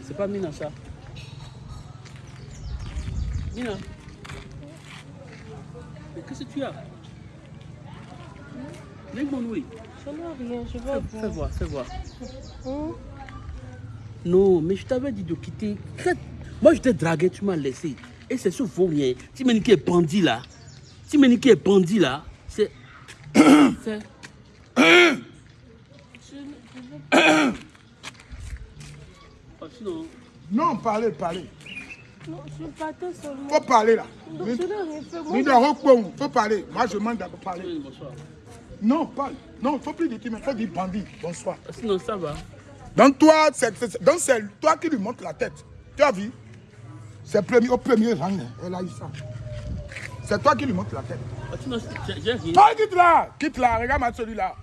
C'est- pas Mina ça. Mina. Mais qu'est-ce que tu as Lève-moi, oui. Je rien, Fais, fais voir, fais voir. Hum? Non, mais je t'avais dit de quitter. Moi, je t'ai dragué, tu m'as laissé. Et c'est ce vaut rien. Si Ménique est bandit là, si Ménique est bandit là, c'est. c'est. Sinon. Non, parlez, parlez. Non, je partais seulement. Faut parler là. Donc, je n'ai rien fait. Moi, Nous de faut parler. Moi, je demande d'abord parler. Oui, bonsoir. Non, parle. Non, il ne faut plus dire mais il faut dire bandit. Bonsoir. Ah, Sinon, ça va. Donc toi, c'est toi qui lui montre la tête. Tu as vu? C'est premier, au premier rang. hein. Elle a eu ça. C'est toi qui lui montre la tête. Ah, Sinon, j'ai rien. Toi, quitte là. Quitte là. Regarde-moi celui-là.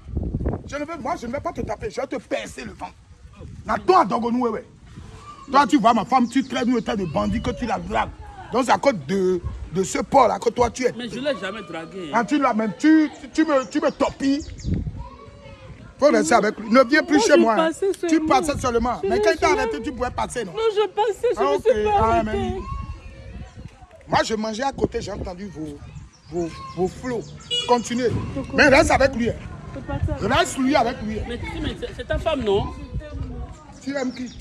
Je ne veux, moi, je ne vais pas te taper. Je vais te percer le ventre. Na toi, Dogonou, ouais, ouais. Toi, tu vois ma femme, tu traites nous état de bandit que tu la dragues. Donc c'est à cause de, de ce Paul là que toi tu es. Mais je l'ai jamais dragué. Quand tu l'as même, tu, tu, me, tu me. Faut rester avec lui. Ne viens plus Moi, chez moi. hein. passais Tu passais seulement. Je Mais quand il t'a arrêté, tu pouvais passer, non? Non, je passais, je Ah, ne ok. suis pas Ah, Moi, je mangeais à côté, j'ai entendu vos, vos, vos flots. Continuez. Mais reste avec lui. hein. Reste lui avec lui. hein. Mais, mais c'est- c'est ta femme, non? Tu aimes qui?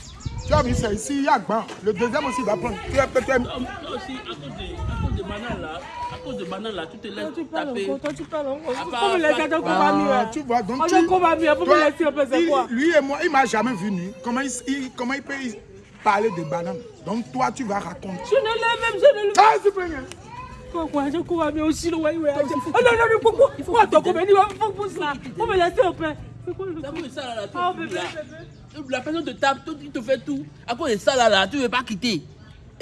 Tu as vu, c'est ici, il y a Gban. Le deuxième aussi va prendre. Tu aimes peut-être. Non, non, aussi, à cause de, à cause de là, à cause de Manan là, tu te Toi, laisses tu parles encore, toi, tu parles encore. Hein. tu vois, donc tu... le combat mieux, faut me Toi, laisser un peu, c'est il- quoi? Lui et moi, il m'a jamais vu nu. Comment il, il- comment il peut parler de bananes Donc toi, tu vas raconter. Je ne l'ai même, je ne l'ai Ah, s'il te plaît. Pourquoi je cours à mieux aussi, le ouais, ouais. Ah non, non, non, pourquoi comment il Faut pour ça. Faut me laisser un peu. C'est quoi le ça là, là, tu Ah, bébé, là. bébé. La personne te tape, toi, tu te fais tout. À cause de ça là, là tu ne veux pas quitter.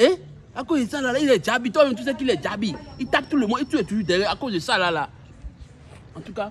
Hein? À cause de ça là, là il est Djabi. Toi-même, tu sais qu'il est Djabi. Il tape tout le monde et tu es toujours derrière à cause de ça là. là. En tout cas,